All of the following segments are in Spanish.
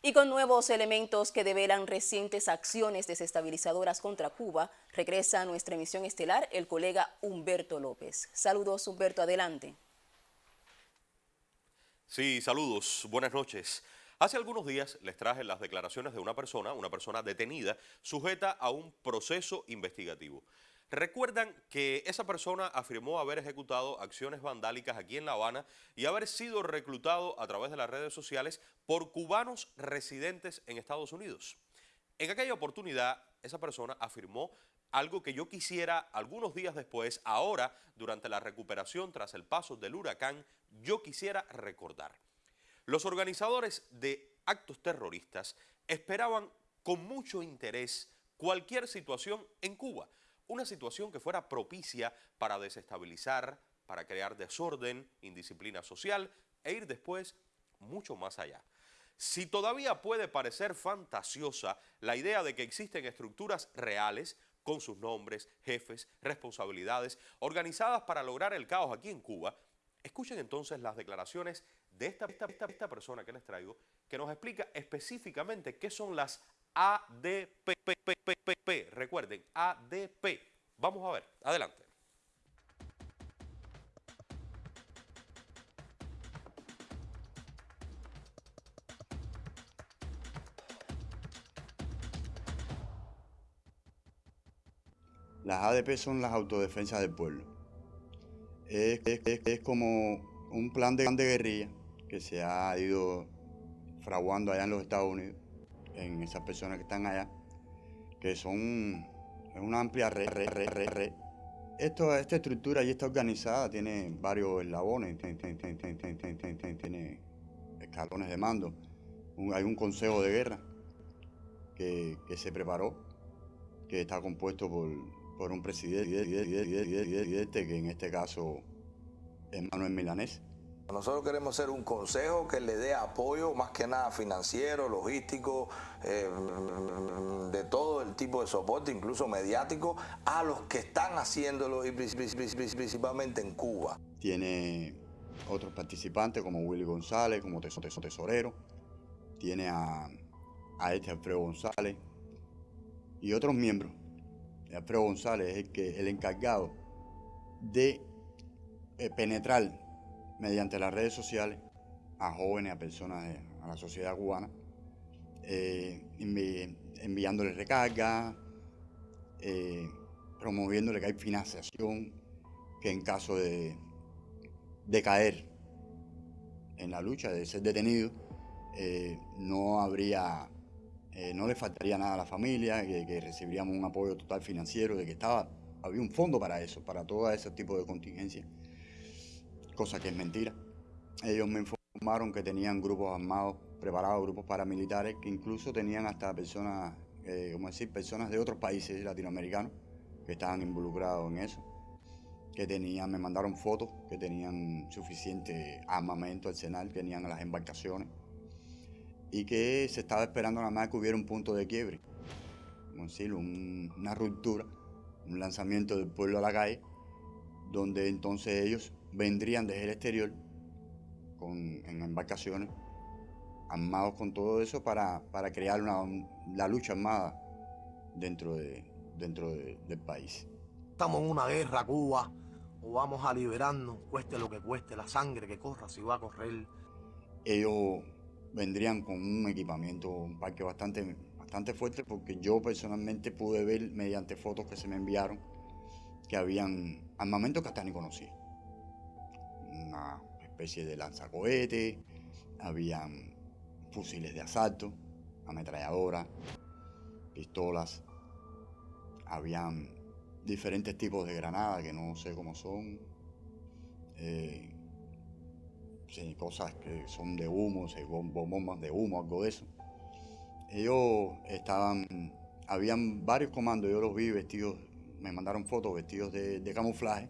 Y con nuevos elementos que develan recientes acciones desestabilizadoras contra Cuba, regresa a nuestra emisión estelar el colega Humberto López. Saludos Humberto, adelante. Sí, saludos, buenas noches. Hace algunos días les traje las declaraciones de una persona, una persona detenida, sujeta a un proceso investigativo. Recuerdan que esa persona afirmó haber ejecutado acciones vandálicas aquí en La Habana y haber sido reclutado a través de las redes sociales por cubanos residentes en Estados Unidos. En aquella oportunidad, esa persona afirmó algo que yo quisiera algunos días después, ahora, durante la recuperación tras el paso del huracán, yo quisiera recordar. Los organizadores de actos terroristas esperaban con mucho interés cualquier situación en Cuba, una situación que fuera propicia para desestabilizar, para crear desorden, indisciplina social e ir después mucho más allá. Si todavía puede parecer fantasiosa la idea de que existen estructuras reales con sus nombres, jefes, responsabilidades, organizadas para lograr el caos aquí en Cuba, escuchen entonces las declaraciones de esta, esta, esta persona que les traigo, que nos explica específicamente qué son las ADP. Recuerden, ADP. Vamos a ver, adelante. Las ADP son las autodefensas del pueblo. Es, como un plan de, de guerrilla que se ha ido fraguando allá en los Estados Unidos, en esas personas que están allá, que son una amplia red. red, Esto, esta estructura y está organizada tiene varios eslabones, tiene escalones de mando. hay un consejo de guerra que, se preparó, que está compuesto por, por un presidente, que en este caso es Manuel Milanés nosotros queremos ser un consejo que le dé apoyo, más que nada financiero, logístico, eh, de todo el tipo de soporte, incluso mediático, a los que están haciéndolo y principalmente en Cuba. Tiene otros participantes como Willy González, como tesorero, tiene a, este Alfredo González y otros miembros. Alfredo González es el encargado de eh, penetrar mediante las redes sociales a jóvenes, a personas, de, a la sociedad cubana, eh, enviándoles recargas, eh, promoviéndole que hay financiación, que en caso de, de caer en la lucha, de ser detenido, eh, no habría, no le faltaría nada a la familia, que, que, recibiríamos un apoyo total financiero, de que estaba, había un fondo para eso, para todo ese tipo de contingencia cosa que es mentira. Ellos me informaron que tenían grupos armados preparados, grupos paramilitares, que incluso tenían hasta personas, eh, decir, personas de otros países latinoamericanos que estaban involucrados en eso, que tenían, me mandaron fotos, que tenían suficiente armamento, arsenal, que tenían las embarcaciones, y que se estaba esperando nada más que hubiera un punto de quiebre, decir, una ruptura, un lanzamiento del pueblo a la calle, donde entonces ellos vendrían desde el exterior con, en embarcaciones, armados con todo eso para, para crear una, la lucha armada dentro, de, dentro del país. Estamos en una guerra, Cuba, o vamos a liberarnos, cueste lo que cueste, la sangre que corra, si va a correr. Ellos vendrían con un equipamiento, un parque bastante, bastante fuerte, porque yo personalmente pude ver mediante fotos que se me enviaron que habían armamentos que hasta ni conocía una especie de lanzacohete, habían fusiles de asalto, ametralladoras, pistolas, habían diferentes tipos de granadas que no sé cómo son, eh, cosas que son de humo, bombas de humo, algo de eso. Ellos estaban, habían varios comandos, yo los vi vestidos, me mandaron fotos vestidos de camuflaje,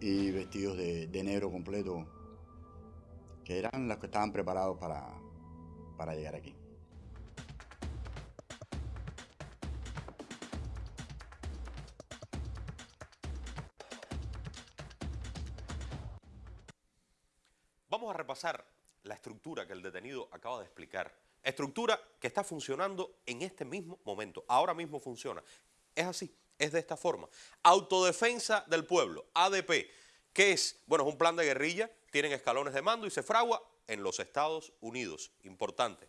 y vestidos de, negro completo, que eran los que estaban preparados para, para llegar aquí. Vamos a repasar la estructura que el detenido acaba de explicar Estructura que está funcionando en este mismo momento, ahora mismo funciona. Es así, es de esta forma. Autodefensa del pueblo, ADP, que es, bueno, es un plan de guerrilla, tienen escalones de mando y se fragua en los Estados Unidos, importante.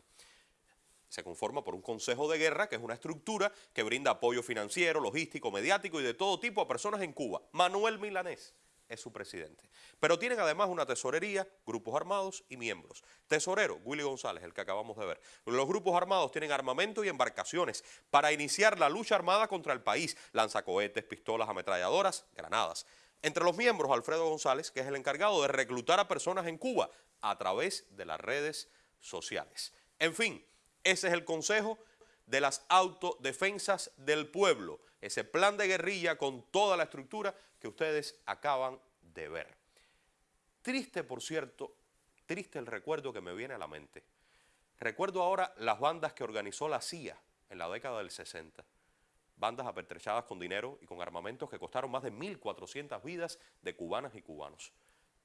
Se conforma por un consejo de guerra, que es una estructura que brinda apoyo financiero, logístico, mediático y de todo tipo a personas en Cuba. Manuel Milanés es su presidente. Pero tienen además una tesorería, grupos armados y miembros. Tesorero, Willy González, el que acabamos de ver. Los grupos armados tienen armamento y embarcaciones para iniciar la lucha armada contra el país. Lanzacohetes, pistolas, ametralladoras, granadas. Entre los miembros, Alfredo González, que es el encargado de reclutar a personas en Cuba a través de las redes sociales. En fin, ese es el consejo de las autodefensas del pueblo, ese plan de guerrilla con toda la estructura que ustedes acaban de ver. Triste, por cierto, triste el recuerdo que me viene a la mente. Recuerdo ahora las bandas que organizó la CIA en la década del 60 bandas apertrechadas con dinero y con armamentos que costaron más de 1.400 vidas de cubanas y cubanos.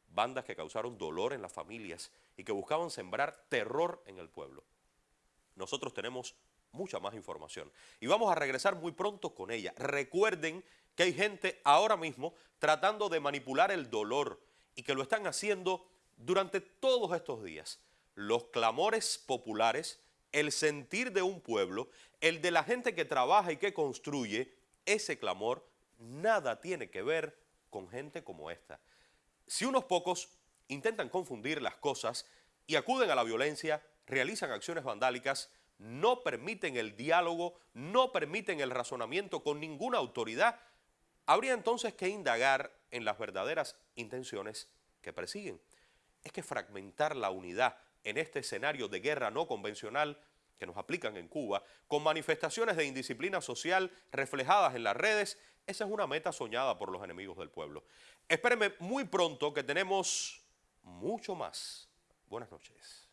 Bandas que causaron dolor en las familias y que buscaban sembrar terror en el pueblo. Nosotros tenemos mucha más información y vamos a regresar muy pronto con ella. Recuerden que hay gente ahora mismo tratando de manipular el dolor y que lo están haciendo durante todos estos días. Los clamores populares el sentir de un pueblo, el de la gente que trabaja y que construye, ese clamor nada tiene que ver con gente como esta. Si unos pocos intentan confundir las cosas y acuden a la violencia, realizan acciones vandálicas, no permiten el diálogo, no permiten el razonamiento con ninguna autoridad, habría entonces que indagar en las verdaderas intenciones que persiguen. Es que fragmentar la unidad en este escenario de guerra no convencional que nos aplican en Cuba, con manifestaciones de indisciplina social reflejadas en las redes, esa es una meta soñada por los enemigos del pueblo. Espérenme muy pronto que tenemos mucho más. Buenas noches.